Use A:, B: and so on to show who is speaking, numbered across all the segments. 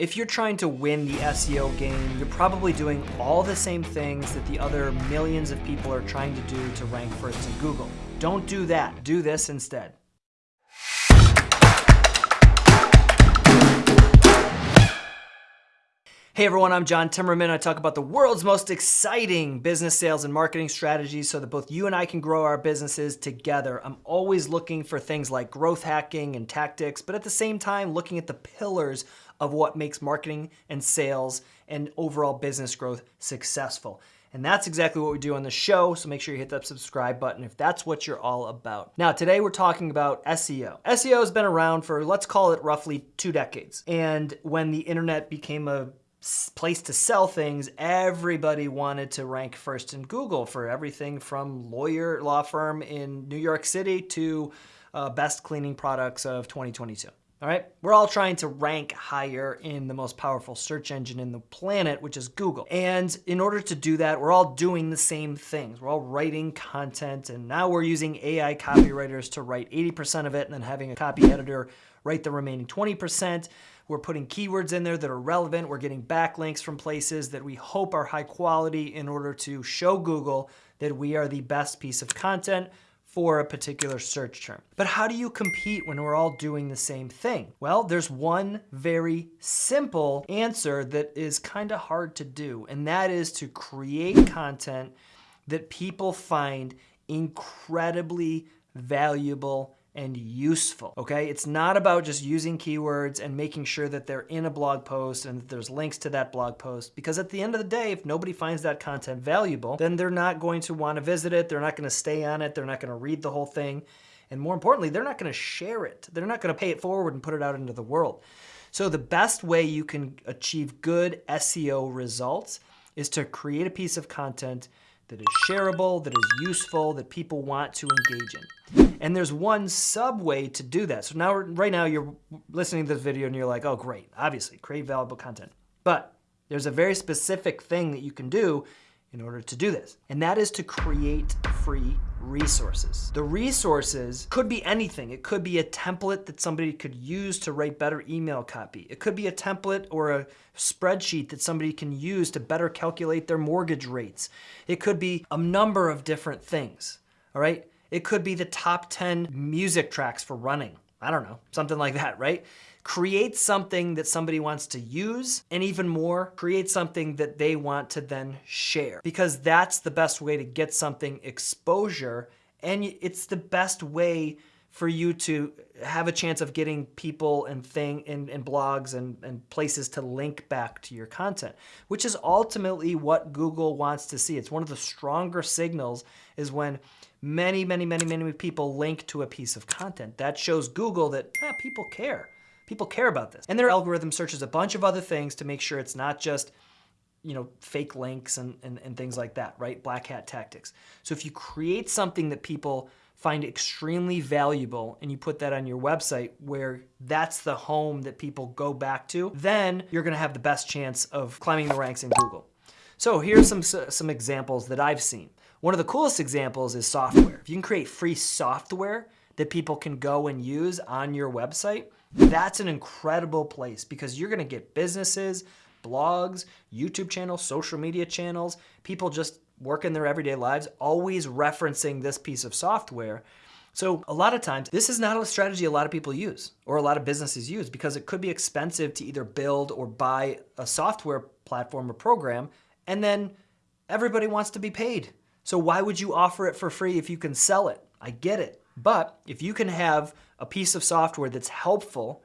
A: If you're trying to win the SEO game, you're probably doing all the same things that the other millions of people are trying to do to rank first in Google. Don't do that. Do this instead. Hey everyone, I'm John Timmerman. I talk about the world's most exciting business sales and marketing strategies so that both you and I can grow our businesses together. I'm always looking for things like growth hacking and tactics, but at the same time, looking at the pillars of what makes marketing and sales and overall business growth successful. And that's exactly what we do on the show, so make sure you hit that subscribe button if that's what you're all about. Now, today we're talking about SEO. SEO has been around for, let's call it roughly two decades. And when the internet became a place to sell things, everybody wanted to rank first in Google for everything from lawyer law firm in New York City to uh, best cleaning products of 2022. All right, we're all trying to rank higher in the most powerful search engine in the planet, which is Google. And in order to do that, we're all doing the same things. We're all writing content, and now we're using AI copywriters to write 80% of it and then having a copy editor write the remaining 20%. We're putting keywords in there that are relevant. We're getting backlinks from places that we hope are high quality in order to show Google that we are the best piece of content for a particular search term. But how do you compete when we're all doing the same thing? Well, there's one very simple answer that is kind of hard to do, and that is to create content that people find incredibly valuable and useful, okay? It's not about just using keywords and making sure that they're in a blog post and that there's links to that blog post, because at the end of the day, if nobody finds that content valuable, then they're not going to want to visit it, they're not going to stay on it, they're not going to read the whole thing, and more importantly, they're not going to share it. They're not going to pay it forward and put it out into the world. So the best way you can achieve good SEO results is to create a piece of content that is shareable, that is useful, that people want to engage in. And there's one sub way to do that. So now, right now, you're listening to this video and you're like, oh, great, obviously, create valuable content. But there's a very specific thing that you can do in order to do this. And that is to create free resources. The resources could be anything. It could be a template that somebody could use to write better email copy. It could be a template or a spreadsheet that somebody can use to better calculate their mortgage rates. It could be a number of different things, all right? It could be the top 10 music tracks for running. I don't know, something like that, right? create something that somebody wants to use, and even more, create something that they want to then share. Because that's the best way to get something exposure, and it's the best way for you to have a chance of getting people and thing and, and blogs and, and places to link back to your content, which is ultimately what Google wants to see. It's one of the stronger signals is when many, many, many, many people link to a piece of content. That shows Google that eh, people care. People care about this. And their algorithm searches a bunch of other things to make sure it's not just you know, fake links and, and, and things like that, right? Black hat tactics. So if you create something that people find extremely valuable and you put that on your website where that's the home that people go back to, then you're gonna have the best chance of climbing the ranks in Google. So here's some, some examples that I've seen. One of the coolest examples is software. If you can create free software that people can go and use on your website, that's an incredible place because you're gonna get businesses, blogs, YouTube channels, social media channels, people just working in their everyday lives, always referencing this piece of software. So a lot of times, this is not a strategy a lot of people use or a lot of businesses use because it could be expensive to either build or buy a software platform or program, and then everybody wants to be paid. So why would you offer it for free if you can sell it? I get it. But if you can have a piece of software that's helpful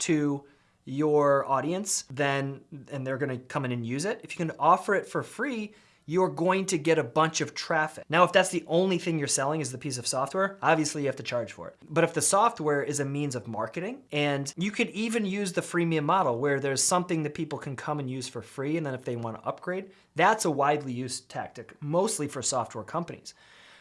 A: to your audience, then and they're going to come in and use it. If you can offer it for free, you're going to get a bunch of traffic. Now, if that's the only thing you're selling is the piece of software, obviously you have to charge for it. But if the software is a means of marketing, and you could even use the freemium model where there's something that people can come and use for free, and then if they want to upgrade, that's a widely used tactic, mostly for software companies.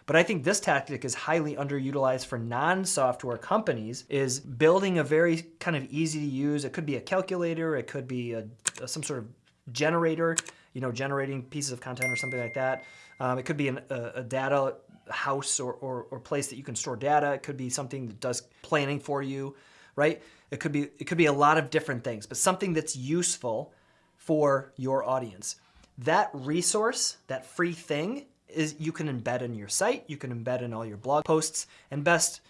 A: But I think this tactic is highly underutilized for non-software companies is building a very kind of easy to use, it could be a calculator, it could be a, some sort of generator, you know, generating pieces of content or something like that. Um, it could be an, a, a, data house or, or, or place that you can store data. It could be something that does planning for you. right? It could be it could be a lot of different things, but something that's useful for your audience. That resource, that free thing is you can embed in your site, you can embed in all your blog posts, and best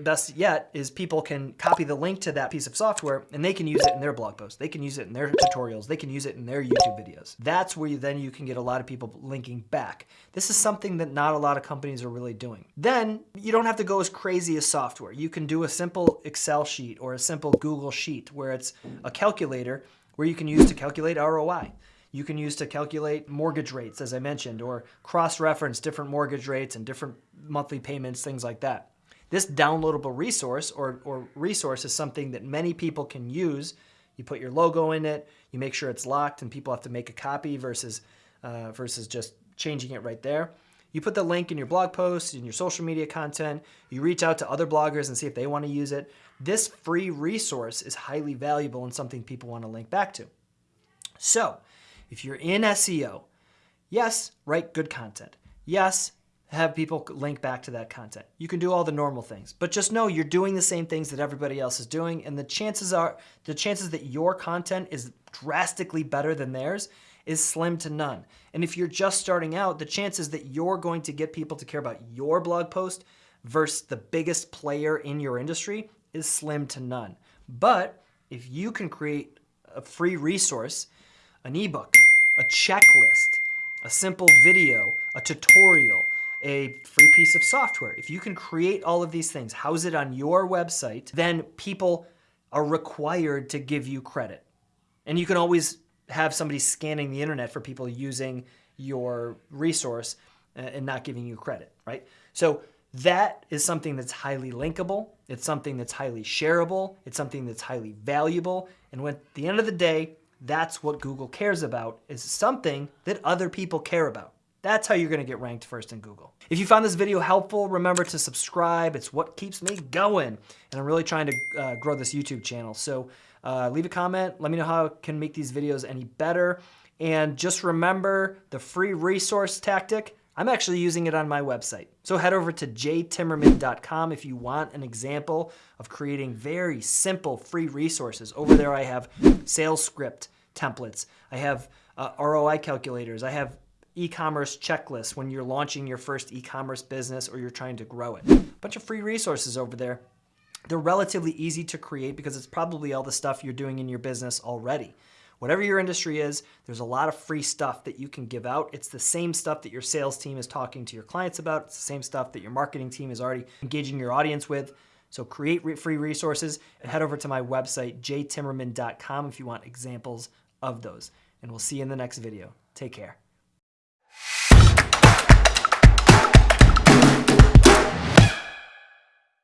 A: best yet is people can copy the link to that piece of software and they can use it in their blog posts. They can use it in their tutorials. They can use it in their YouTube videos. That's where you, then you can get a lot of people linking back. This is something that not a lot of companies are really doing. Then you don't have to go as crazy as software. You can do a simple Excel sheet or a simple Google sheet where it's a calculator where you can use to calculate ROI you can use to calculate mortgage rates, as I mentioned, or cross-reference different mortgage rates and different monthly payments, things like that. This downloadable resource or, or resource is something that many people can use. You put your logo in it, you make sure it's locked and people have to make a copy versus, uh, versus just changing it right there. You put the link in your blog post, in your social media content, you reach out to other bloggers and see if they want to use it. This free resource is highly valuable and something people want to link back to. So if you're in SEO, yes, write good content. Yes, have people link back to that content. You can do all the normal things, but just know you're doing the same things that everybody else is doing and the chances are the chances that your content is drastically better than theirs is slim to none. And if you're just starting out, the chances that you're going to get people to care about your blog post versus the biggest player in your industry is slim to none. But if you can create a free resource, an ebook, a checklist, a simple video, a tutorial, a free piece of software. If you can create all of these things, house it on your website, then people are required to give you credit. And you can always have somebody scanning the internet for people using your resource uh, and not giving you credit, right? So that is something that's highly linkable. It's something that's highly shareable. It's something that's highly valuable. And when, at the end of the day, that's what Google cares about is something that other people care about. That's how you're gonna get ranked first in Google. If you found this video helpful, remember to subscribe. It's what keeps me going. And I'm really trying to uh, grow this YouTube channel. So uh, leave a comment. Let me know how I can make these videos any better. And just remember the free resource tactic. I'm actually using it on my website. So head over to jtimmerman.com if you want an example of creating very simple free resources. Over there I have sales script templates. I have uh, ROI calculators. I have e-commerce checklist when you're launching your first e-commerce business or you're trying to grow it. A bunch of free resources over there. They're relatively easy to create because it's probably all the stuff you're doing in your business already. Whatever your industry is, there's a lot of free stuff that you can give out. It's the same stuff that your sales team is talking to your clients about. It's the same stuff that your marketing team is already engaging your audience with. So create free resources and head over to my website, jtimmerman.com if you want examples of those. And we'll see you in the next video. Take care.